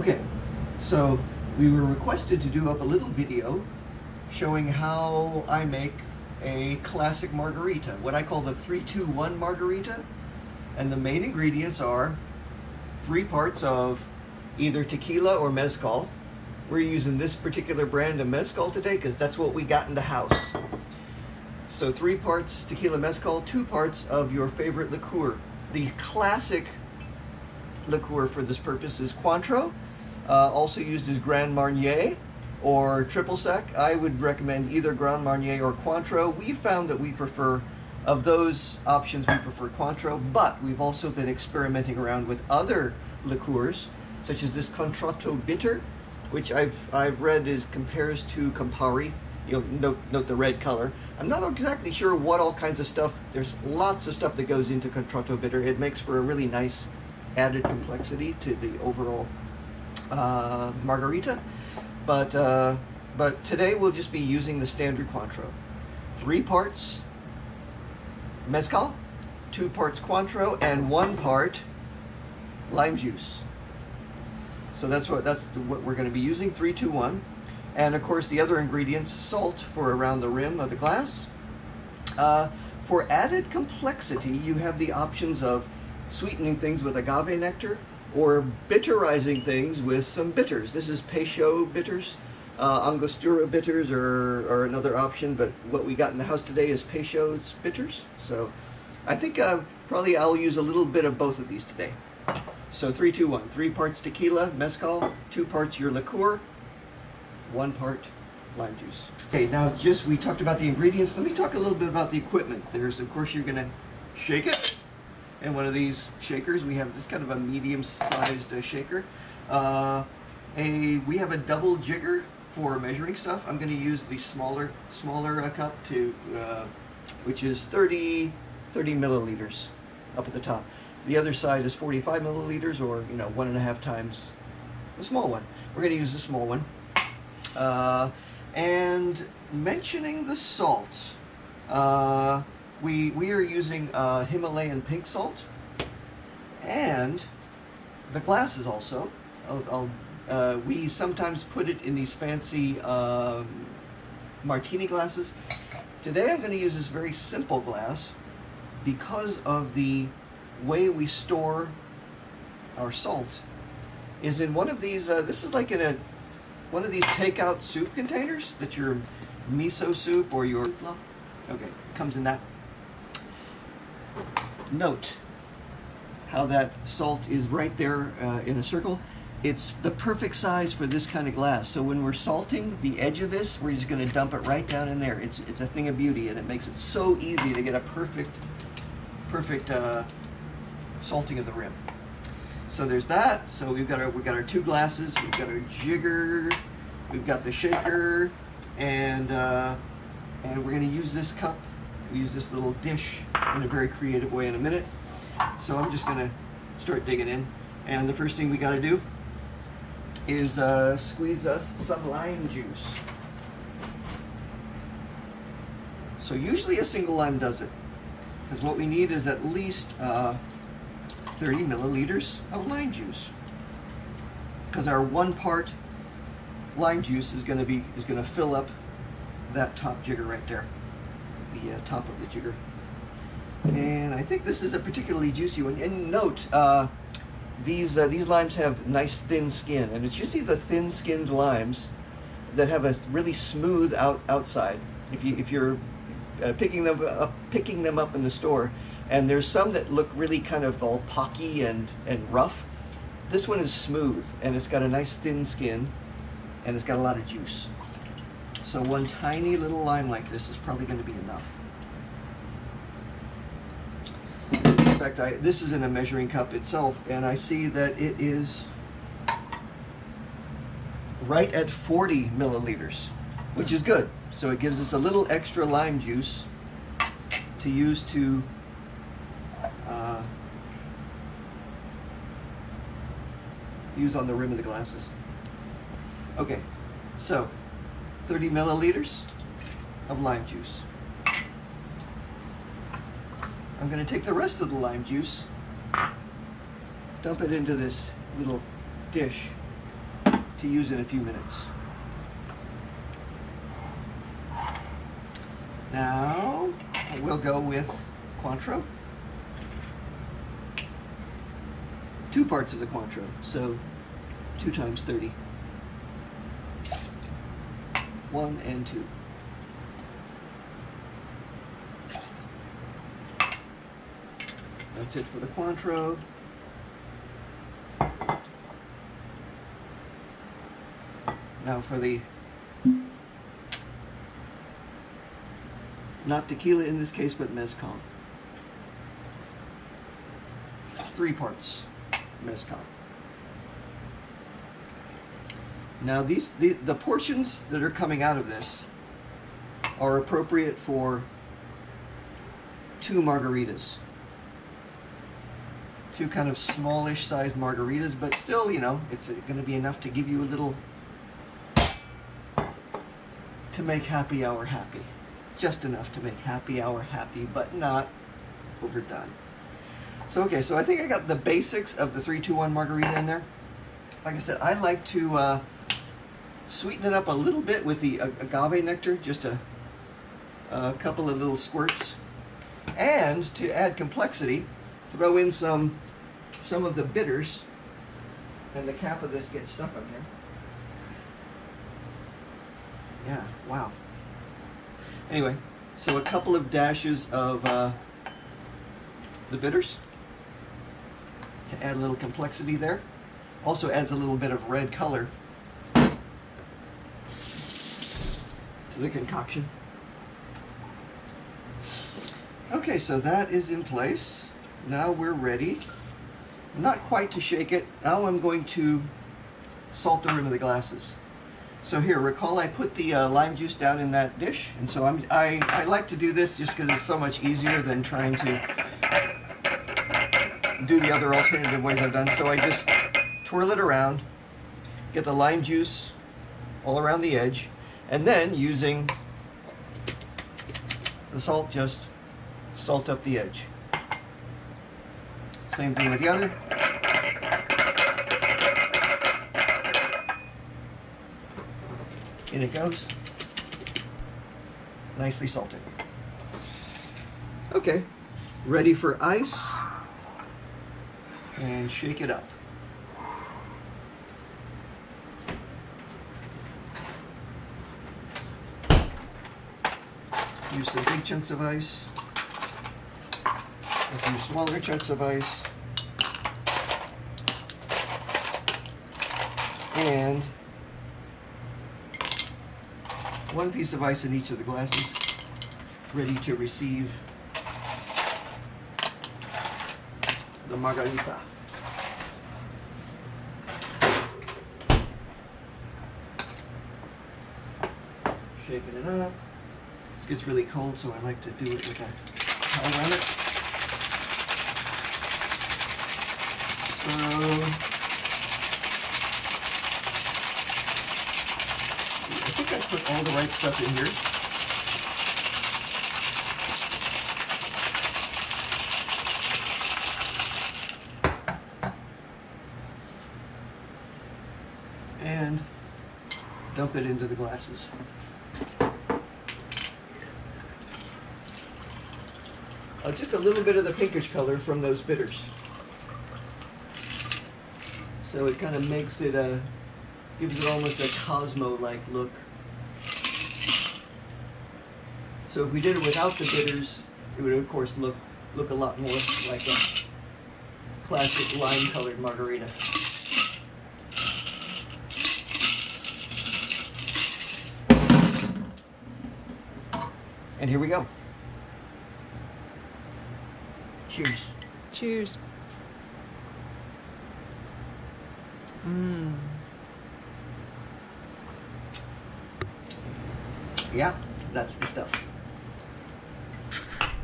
Okay, so we were requested to do up a little video showing how I make a classic margarita, what I call the 3-2-1 margarita. And the main ingredients are three parts of either tequila or mezcal. We're using this particular brand of mezcal today because that's what we got in the house. So three parts tequila mezcal, two parts of your favorite liqueur. The classic liqueur for this purpose is Cointreau, uh, also used as Grand Marnier or Triple Sec. I would recommend either Grand Marnier or Cointreau. We found that we prefer, of those options, we prefer Cointreau, but we've also been experimenting around with other liqueurs, such as this Contratto Bitter, which I've, I've read is compares to Campari. You'll note, note the red color. I'm not exactly sure what all kinds of stuff, there's lots of stuff that goes into Contratto Bitter. It makes for a really nice added complexity to the overall uh, margarita. But, uh, but today we'll just be using the standard Cointreau. Three parts mezcal, two parts Cointreau, and one part lime juice. So that's what that's the, what we're going to be using. Three, two, one, and of course the other ingredients: salt for around the rim of the glass. Uh, for added complexity, you have the options of sweetening things with agave nectar or bitterizing things with some bitters. This is Peychaud bitters. Uh, Angostura bitters are, are another option, but what we got in the house today is Peychaud's bitters. So I think uh, probably I'll use a little bit of both of these today. So three, two, one. Three parts tequila, mezcal, two parts your liqueur, one part lime juice. Okay, now just we talked about the ingredients. Let me talk a little bit about the equipment. There's, of course, you're to shake it in one of these shakers. We have this kind of a medium-sized uh, shaker. Uh, a we have a double jigger for measuring stuff. I'm going to use the smaller smaller uh, cup to, uh, which is 30 30 milliliters up at the top. The other side is 45 milliliters, or you know one and a half times the small one. We're going to use the small one. Uh, and mentioning the salt. We, we are using uh, Himalayan pink salt and the glasses also. I'll, I'll, uh, we sometimes put it in these fancy um, martini glasses. Today I'm going to use this very simple glass because of the way we store our salt is in one of these, uh, this is like in a, one of these takeout soup containers that your miso soup or your, okay, comes in that Note how that salt is right there uh, in a circle. It's the perfect size for this kind of glass. So when we're salting the edge of this, we're just gonna dump it right down in there. It's, it's a thing of beauty and it makes it so easy to get a perfect, perfect uh, salting of the rim. So there's that. So we've got our, we've got our two glasses, we've got our jigger, we've got the shaker, and, uh, and we're gonna use this cup we use this little dish in a very creative way in a minute. So I'm just gonna start digging in. And the first thing we gotta do is uh, squeeze us some lime juice. So usually a single lime does it. Because what we need is at least uh, 30 milliliters of lime juice. Because our one part lime juice is gonna be is gonna fill up that top jigger right there the uh, top of the jigger. And I think this is a particularly juicy one. And note, uh, these uh, these limes have nice thin skin, and it's usually the thin-skinned limes that have a really smooth out outside. If you if you're uh, picking them up picking them up in the store, and there's some that look really kind of all pocky and and rough. This one is smooth, and it's got a nice thin skin, and it's got a lot of juice. So one tiny little lime like this is probably going to be enough. In fact, I, this is in a measuring cup itself, and I see that it is right at 40 milliliters, which is good. So it gives us a little extra lime juice to use to uh, use on the rim of the glasses. Okay, so 30 milliliters of lime juice. I'm going to take the rest of the lime juice, dump it into this little dish, to use in a few minutes. Now we'll go with Cointreau. Two parts of the Cointreau, so two times 30. One and two. That's it for the Cointreau. Now for the not tequila in this case, but mezcal. Three parts mezcal. Now these the, the portions that are coming out of this are appropriate for two margaritas. Two kind of smallish sized margaritas, but still, you know, it's going to be enough to give you a little to make happy hour happy. Just enough to make happy hour happy, but not overdone. So, okay, so I think I got the basics of the 321 margarita in there. Like I said, I like to uh, sweeten it up a little bit with the agave nectar, just a, a couple of little squirts. And to add complexity, throw in some some of the bitters, and the cap of this gets stuck on here. Yeah, wow. Anyway, so a couple of dashes of uh, the bitters to add a little complexity there. Also adds a little bit of red color the concoction. Okay, so that is in place. Now we're ready. Not quite to shake it. Now I'm going to salt the rim of the glasses. So here, recall I put the uh, lime juice down in that dish, and so I'm, I, I like to do this just because it's so much easier than trying to do the other alternative ways I've done. So I just twirl it around, get the lime juice all around the edge, and then using the salt, just salt up the edge. Same thing with the other. In it goes. Nicely salted. Okay, ready for ice. And shake it up. Use some big chunks of ice. A few smaller chunks of ice. And one piece of ice in each of the glasses, ready to receive the margarita. Shaking it up. Gets really cold, so I like to do it with a towel around it. So, I think I put all the right stuff in here. And dump it into the glasses. Uh, just a little bit of the pinkish color from those bitters. So it kind of makes it a, gives it almost a Cosmo-like look. So if we did it without the bitters, it would of course look look a lot more like a classic lime-colored margarita. And here we go. Cheers. Cheers. Mmm. Yeah, that's the stuff.